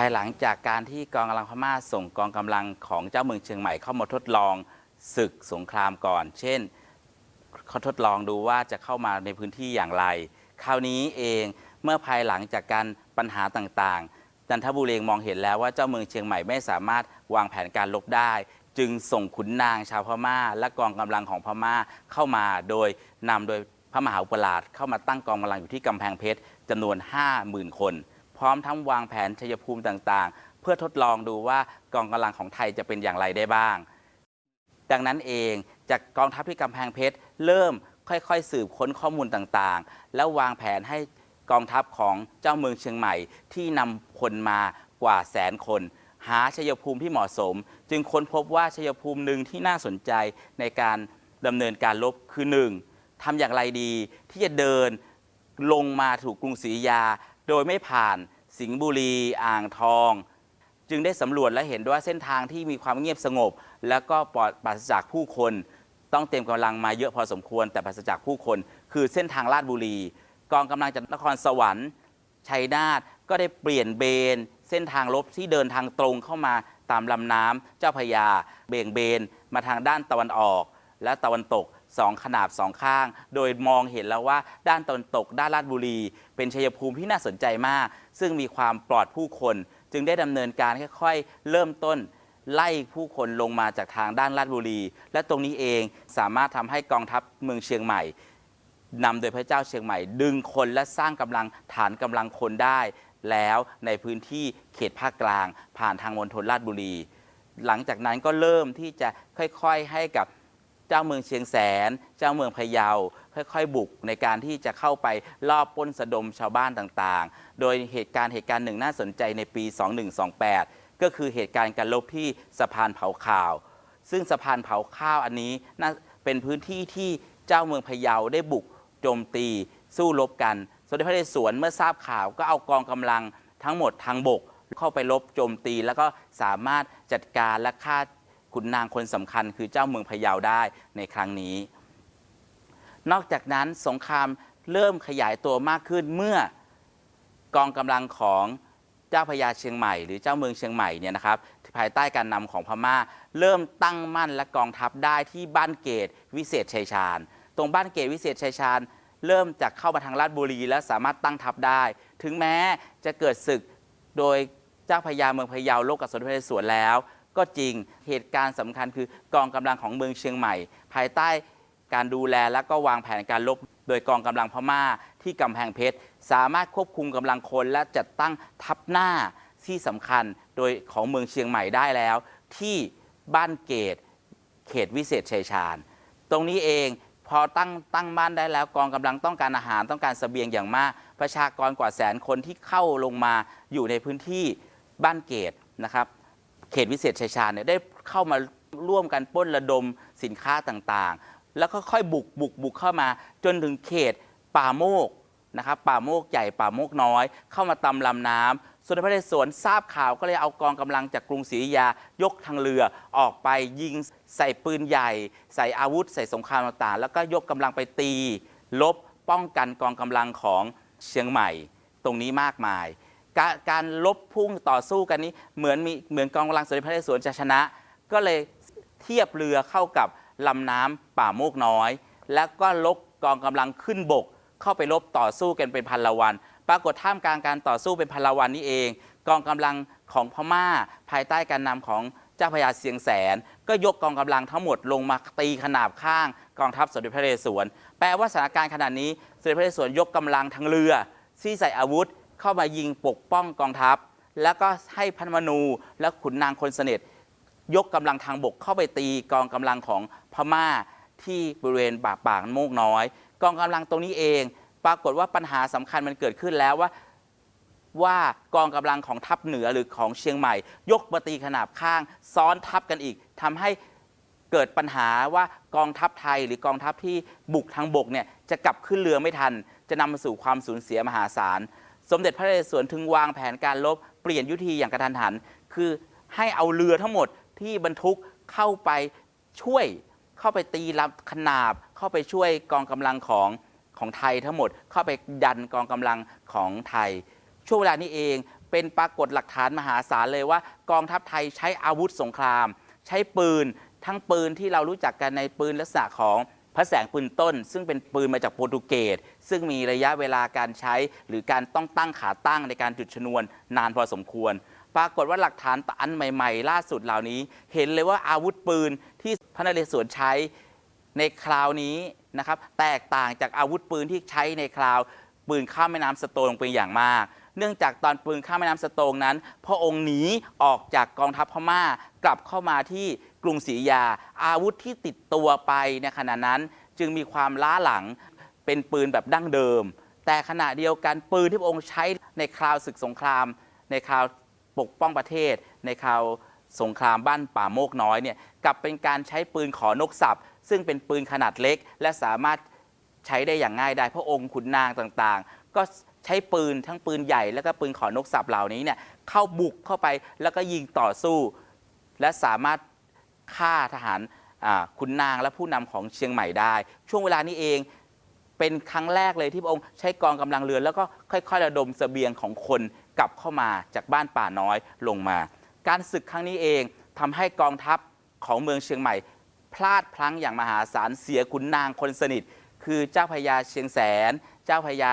ภายหลังจากการที่กองกำลังพม่าส่งกองกำลังของเจ้าเมืองเชียงใหม่เข้ามาทดลองศึกสงครามก่อน เช่นเขาทดลองดูว่าจะเข้ามาในพื้นที่อย่างไร คราวนี้เองเมื่อภายหลังจากการ ปัญหาต่างๆ จันทบุรีเองมองเห็นแล้วว่าเจ้าเมืองเชียงใหม่ไม่สามารถวางแผนการลบได้ จึงส่งขุนนางชาวพม่า และกองกำลังของพม่าเข้ามาโดยนำโดยพระมหาอุปราชเข้ามาตั้งกองกำลังอยู่ที่กำแพงเพชรจำนวน 50,000 คน พร้อมทั้งวางแผนชัยภูมิต่างๆ เพื่อทดลองดูว่ากองกำลังของไทยจะเป็นอย่างไรได้บ้าง ดังนั้นเองจากกองทัพที่กำแพงเพชรเริ่มค่อยๆ สืบค้นข้อมูลต่างๆ แล้ววางแผนให้ กองทัพของเจ้าเมืองเชียงใหม่ที่นำคนมากว่าแสนคน หาชัยภูมิที่เหมาะสม จึงค้นพบว่าชัยภูมิหนึ่งที่น่าสนใจในการดำเนินการลบคือหนึ่งทำอย่างไรดีที่จะเดินลงมาถูกกรุงศรีอยุธยา โดยไม่ผ่านสิงห์บุรีอ่างทอง จึงได้สำรวจและเห็นว่าเส้นทางที่มีความเงียบสงบ แล้วก็ปลอดปราศจากผู้คน ต้องเตรียมกำลังมาเยอะพอสมควรแต่ปราศจากผู้คน คือเส้นทางลาดบุรี กองกำลังจากนครสวรรค์ชัยนาทก็ได้เปลี่ยนเบน เส้นทางลบที่เดินทางตรงเข้ามาตามลำน้ำเจ้าพยา เบี่ยงเบนมาทางด้านตะวันออก และตะวันตกสองขนาบสองข้าง โดยมองเห็นแล้วว่าด้านตะวันตกด้านลาดบุรี เป็นชัยภูมิที่น่าสนใจมาก ซึ่งมีความปลอดผู้คน จึงได้ดำเนินการค่อยๆ เริ่มต้น ไล่ผู้คนลงมาจากทางด้านลาดบุรี และตรงนี้เองสามารถทำให้กองทัพเมืองเชียงใหม่ นำโดยพระเจ้าเชียงใหม่ ดึงคนและสร้างกำลังฐานกำลังคนได้ แล้วในพื้นที่เขตภาคกลาง ผ่านทางมณฑลลาดบุรี หลังจากนั้นก็เริ่มที่จะค่อยๆให้กับเจ้าเมืองเชียงแสน เจ้าเมืองพะเยา ค่อยๆบุกในการที่จะเข้าไปลอบป้นสะดมชาวบ้านต่างๆ โดยเหตุการณ์เหตุการณ์หนึ่งน่าสนใจในปี 2128 ก็คือเหตุการณ์การลบที่สะพานเผาข่าว ซึ่งสะพานเผาข้าวอันนี้น่าเป็นพื้นที่ที่เจ้าเมืองพะเยาได้บุก โจมตีสู้รบกัน สมเด็จพระนเรศวรเมื่อทราบข่าวก็เอากองกำลังทั้งหมดทางบก เข้าไปรบโจมตี แล้วก็สามารถจัดการและฆ่าขุนนางคนสำคัญ คือเจ้าเมืองพะเยาได้ในครั้งนี้ นอกจากนั้นสงครามเริ่มขยายตัวมากขึ้นเมื่อกองกำลังของเจ้าพญาเชียงใหม่ หรือเจ้าเมืองเชียงใหม่เนี่ยนะครับภายใต้การนำของพม่า เริ่มตั้งมั่นและกองทัพได้ที่บ้านเกตวิเศษชัยชาญ ตรงบ้านเกตวิเศษชัยชาญ เริ่มจากเข้ามาทางลาดบุรี และสามารถตั้งทัพได้ ถึงแม้จะเกิดศึกโดยเจ้าพญาเมืองพะเยาโลกกับสมเด็จพระนเรศวรแล้ว ก็จริงเหตุการณ์สำคัญคือกองกำลังของเมืองเชียงใหม่ ภายใต้การดูแลและก็วางแผนการลบโดยกองกำลังพม่าที่กำแพงเพชร สามารถควบคุมกำลังคนและจัดตั้งทัพหน้าที่สำคัญโดยของเมืองเชียงใหม่ได้แล้ว ที่บ้านเกตเขตวิเศษชัยชาญ ตรงนี้เอง พอตั้งตั้งบ้านได้แล้วกองกำลังต้องการอาหารต้องการเสบียงอย่างมาก ประชากรกว่าแสนคนที่เข้าลงมาอยู่ในพื้นที่บ้านเกตนะครับเขตวิเศษชัยชาญเนี่ยได้เข้ามาร่วมกันป้นระดมสินค้าต่างๆ แล้วก็ค่อยบุกบุกบุกเข้ามาจนถึงเขตป่าโมกนะครับป่าโมกใหญ่ป่าโมกน้อย เข้ามาตำลำน้ำ ส่วนพระนเรศวรทราบข่าวก็เลยเอากองกำลังจากกรุงศรีอยุธยายกทางเรือออกไปยิงใส่ปืนใหญ่ ใส่อาวุธ ใส่สงครามต่างๆ แล้วก็ยกกำลังไปตี ลบป้องกันกองกำลังของเชียงใหม่ ตรงนี้มากมายการการลบพุ่งต่อสู้กันนี้เหมือนมีเหมือนกองกำลังสมเด็จพระนเรศวรจะชนะ ก็เลยเทียบเรือเข้ากับลำน้ำป่าโมกน้อย แล้วก็ลกกองกำลังขึ้นบก เข้าไปลบต่อสู้กันเป็นพันละวัน ปรากฏท่ามกลางการต่อสู้เป็นพลวันนี้เอง กองกำลังของพม่า ภายใต้การนำของเจ้าพญาเสียงแสน ก็ยกกองกำลังทั้งหมดลงมาตีขนาบข้างกองทัพสมเด็จพระนเรศวร แปลว่าสถานการณ์ขนาดนี้สมเด็จพระนเรศวรยกกำลังทางเรือที่ใส่อาวุธเข้ามายิงปกป้องกองทัพ แล้วก็ให้พันมนูและขุนนางคนเสน็จยกกำลังทางบกเข้าไปตีกองกำลังของพม่าที่บริเวณปากปากโมกน้อย กองกำลังตรงนี้เอง ปรากฏว่าปัญหาสำคัญมันเกิดขึ้นแล้วว่าว่ากองกำลังของทัพเหนือหรือของเชียงใหม่ ยกมาตีขนาบข้าง ซ้อนทัพกันอีกทำให้เกิดปัญหาว่ากองทัพไทยหรือกองทัพที่บุกทางบกเนี่ยจะกลับขึ้นเรือไม่ทัน จะนำมาสู่ความสูญเสียมหาศาล สมเด็จพระนเรศวรถึงวางแผนการลบเปลี่ยนยุทธีอย่างกระทันหัน คือให้เอาเรือทั้งหมดที่บรรทุกเข้าไปช่วย เข้าไปตีรับขนาบเข้าไปช่วยกองกำลังของ ของไทยทั้งหมดเข้าไปดันกองกำลังของไทย ช่วงเวลานี้เองเป็นปรากฏหลักฐานมหาศาลเลยว่า กองทัพไทยใช้อาวุธสงคราม ใช้ปืนทั้งปืนที่เรารู้จักกันในปืนลักษณะของพระแสงปืนต้น ซึ่งเป็นปืนมาจากโปรตุเกสซึ่งมีระยะเวลาการใช้ หรือการต้องตั้งขาตั้งในการจุดชนวนนานพอสมควร ปรากฏว่าหลักฐานอันใหม่ ๆ ล่าสุดเหล่านี้ เห็นเลยว่าอาวุธปืนที่พระนเรศวรใช้ ในคราวนี้นะครับแตกต่างจากอาวุธปืนที่ใช้ในคราวปืนข้ามแม่น้ำสโตงเป็นอย่างมาก เนื่องจากตอนปืนข้ามแม่น้ำสโตงนั้น พระองค์หนีออกจากกองทัพพม่ากลับเข้ามาที่กรุงศรีอยุธยา อาวุธที่ติดตัวไปในขณะนั้นจึงมีความล้าหลังเป็นปืนแบบดั้งเดิม แต่ขณะเดียวกันปืนที่พระองค์ใช้ในคราวศึกสงคราม ในคราวปกป้องประเทศ ในคราวสงครามบ้านป่าโมกน้อยเนี่ยกลับเป็นการใช้ปืนขอนกสับ ซึ่งเป็นปืนขนาดเล็ก และสามารถใช้ได้อย่างง่ายได้พระองค์ขุนนางต่างๆ ก็ใช้ปืนทั้งปืนใหญ่ แล้วก็ปืนขอนกสับเหล่านี้เนี่ยเข้าบุกเข้าไปแล้วก็ยิงต่อสู้ และสามารถฆ่าทหารขุนนางและผู้นำของเชียงใหม่ได้ ช่วงเวลานี้เองเป็นครั้งแรกเลยที่พระองค์ใช้กองกำลังเรือแล้วก็ค่อยๆระดมเสบียงของคนกลับเข้ามาจากบ้านป่าน้อยลงมา การศึกครั้งนี้เองทำให้กองทัพของเมืองเชียงใหม่ พลาดพลั้งอย่างมหาศาลเสียขุนนางคนสนิท คือเจ้าพระยาเชียงแสน เจ้าพระยา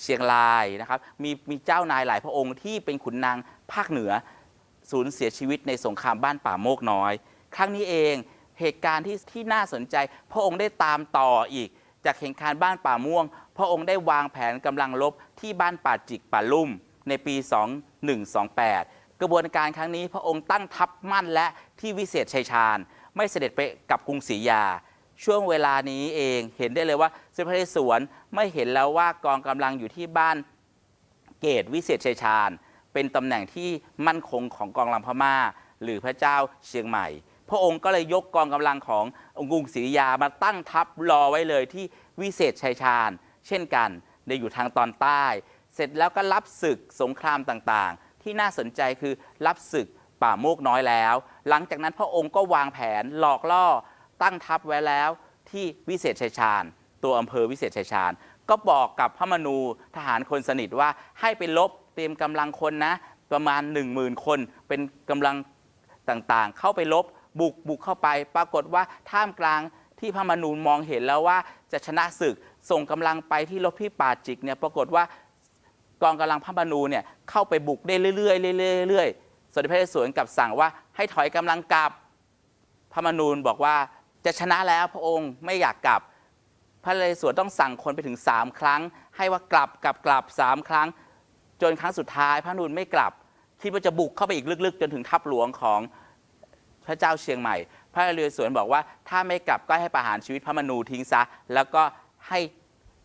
เชียงรายนะครับมีมีเจ้านายหลายพระองค์ที่เป็นขุนนางภาคเหนือสูญเสียชีวิตในสงครามบ้านป่าโมกน้อย ครั้งนี้เองเหตุการณ์ที่ที่น่าสนใจ พระองค์ได้ตามต่ออีก จากเหตุการณ์บ้านป่าม่วง พระองค์ได้วางแผนกำลังรบที่บ้านป่าจิกป่าลุ่ม ในปี 2128 กระบวนการครั้งนี้พระองค์ตั้งทัพมั่นและที่วิเศษชัยชาญ ไม่เสด็จไปกับกรุงศรียา ช่วงเวลานี้เองเห็นได้เลยว่าสมเด็จพระนเรศวรไม่เห็นแล้วว่ากองกำลังอยู่ที่บ้านเกตวิเศษชัยชาญ เป็นตำแหน่งที่มั่นคงของกองกำลังพม่า หรือพระเจ้าเชียงใหม่ พระองค์ก็เลยยกกองกำลังขององค์กรุงศรีอยุธยามาตั้งทัพรอไว้เลยที่วิเศษชัยชาญ เช่นกันในอยู่ทางตอนใต้ เสร็จแล้วก็รับศึกสงครามต่างๆ ที่น่าสนใจคือรับศึก ป่าโมกน้อยแล้ว หลังจากนั้นพระองค์ก็วางแผนหลอกล่อตั้งทัพไว้แล้วที่วิเศษชัยชาญ ตัวอำเภอวิเศษชัยชาญ ก็บอกกับพระมนูทหารคนสนิทว่าให้ไปลบเตรียมกำลังคนนะ ประมาณ 1 0,000 คนเป็นกำลังต่างๆ เข้าไปลบบุกบุกเข้าไป ปรากฏว่าท่ามกลางที่พระมนูมองเห็นแล้วว่าจะชนะศึกส่งกำลังไปที่ลบที่ป่าจิกเนี่ยปรากฏว่ากองกำลังพระมนูเนี่ยเข้าไปบุกได้เรื่อยๆเรื่อยๆ สมเด็จพระเรศวรกลับสั่งว่าให้ถอยกำลังกลับ พระมนูญบอกว่าจะชนะแล้วพระองค์ไม่อยากกลับ พระเรศวรต้องสั่งคนไปถึง3ครั้ง ให้ว่ากลับกลับกลับสามครั้ง จนครั้งสุดท้าย พระนูญไม่กลับคิดว่าจะบุกเข้าไปอีกลึกๆ จนถึงทัพหลวงของพระเจ้าเชียงใหม่ พระเรศวรบอกว่า ถ้าไม่กลับก็ให้ประหารชีวิตพระมนูทิ้งซะ แล้วก็ให้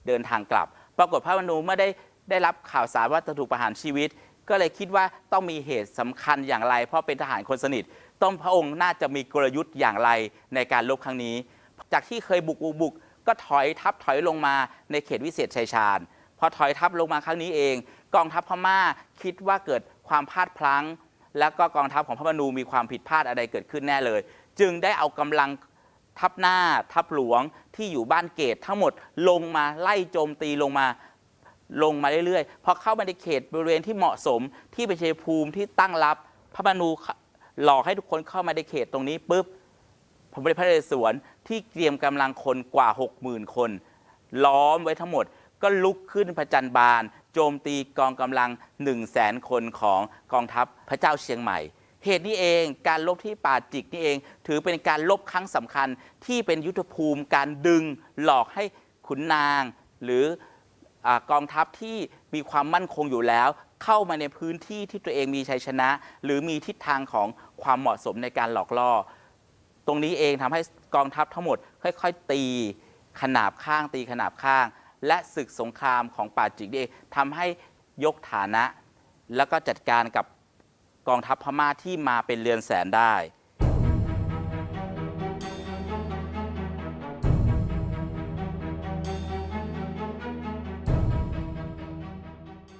เดินทางกลับ ปรากฏพระมนูเมื่อได้ได้รับข่าวสารว่าจะถูกประหารชีวิต ก็เลยคิดว่าต้องมีเหตุสำคัญอย่างไร เพราะเป็นทหารคนสนิท ต้องพระองค์น่าจะมีกลยุทธ์อย่างไรในการลบครั้งนี้ จากที่เคยบุกบุกบุกก็ถอยทัพถอยลงมาในเขตวิเศษชัยชาญพอถอยทัพลงมาครั้งนี้เอง กองทัพพม่าคิดว่าเกิดความพลาดพลั้ง แล้วก็กองทัพของพระมนูมีความผิดพลาดอะไรเกิดขึ้นแน่เลย จึงได้เอากำลังทัพหน้าทัพหลวงที่อยู่บ้านเกตทั้งหมดลงมาไล่โจมตีลงมา ลงมาเรื่อยๆพอเข้ามาในเขตบริเวณที่เหมาะสมที่เป็นชัยภูมิที่ตั้งรับพระมนูหลอกให้ทุกคนเข้ามาในเขตตรงนี้ปุ๊บพระบรมพระเรศวรที่เตรียมกำลังคนกว่า 60,000 คน ล้อมไว้ทั้งหมดก็ลุกขึ้นพระจันทร์บาน โจมตีกองกำลัง 1 0 0 0 0แสนคนของกองทัพพระเจ้าเชียงใหม่ เหตุนี้เองการลบที่ป่าจิกนี่เอง ถือเป็นการลบครั้งสำคัญที่เป็นยุทธภูมิการดึงหลอกให้ขุนนาง หรือ อกองทัพที่มีความมั่นคงอยู่แล้ว เข้ามาในพื้นที่ที่ตัวเองมีชัยชนะ หรือมีทิศทางของความเหมาะสมในการหลอกล่อ ตรงนี้เองทำให้กองทัพทั้งหมด ค่อยๆ ตีขนาบข้างตีขนาบข้าง และศึกสงครามของป่าจิกเองทำให้ยกฐานะ แล้วก็จัดการกับกองทัพพม่าที่มาเป็นเรือนแสนได้